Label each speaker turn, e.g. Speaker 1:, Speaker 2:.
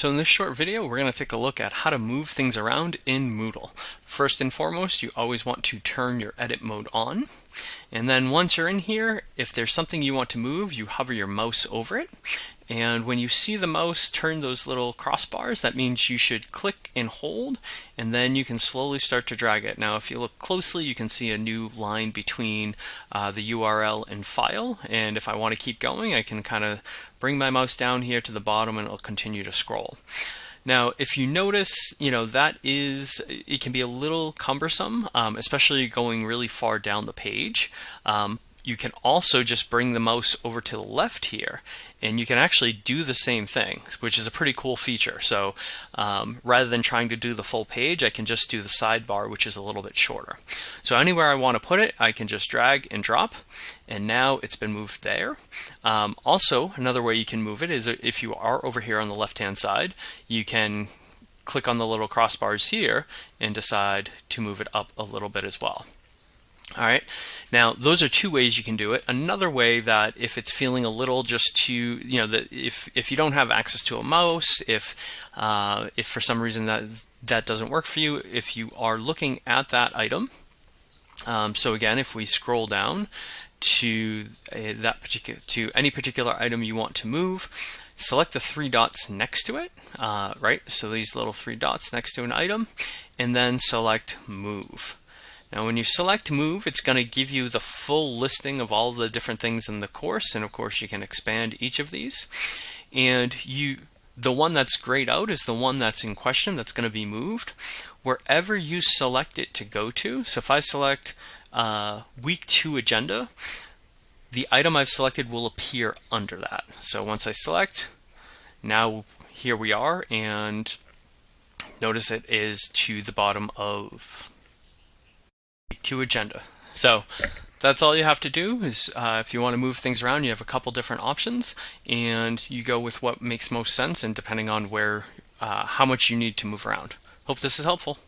Speaker 1: So in this short video, we're going to take a look at how to move things around in Moodle. First and foremost, you always want to turn your edit mode on. And then once you're in here, if there's something you want to move, you hover your mouse over it. And when you see the mouse turn those little crossbars, that means you should click and hold, and then you can slowly start to drag it. Now, if you look closely, you can see a new line between uh, the URL and file. And if I want to keep going, I can kind of bring my mouse down here to the bottom and it'll continue to scroll. Now, if you notice, you know, that is, it can be a little cumbersome, um, especially going really far down the page. Um, you can also just bring the mouse over to the left here and you can actually do the same thing, which is a pretty cool feature. So um, rather than trying to do the full page, I can just do the sidebar, which is a little bit shorter. So anywhere I want to put it, I can just drag and drop, and now it's been moved there. Um, also, another way you can move it is if you are over here on the left-hand side, you can click on the little crossbars here and decide to move it up a little bit as well. All right, now those are two ways you can do it. Another way that if it's feeling a little just too, you know, that if if you don't have access to a mouse, if uh, if for some reason that that doesn't work for you, if you are looking at that item, um, so again, if we scroll down to uh, that particular to any particular item you want to move, select the three dots next to it, uh, right? So these little three dots next to an item, and then select move. Now when you select move, it's going to give you the full listing of all the different things in the course, and of course you can expand each of these. And you, the one that's grayed out is the one that's in question that's going to be moved. Wherever you select it to go to, so if I select uh, week two agenda, the item I've selected will appear under that. So once I select, now here we are, and notice it is to the bottom of to agenda. So that's all you have to do is uh, if you want to move things around, you have a couple different options and you go with what makes most sense and depending on where, uh, how much you need to move around. Hope this is helpful.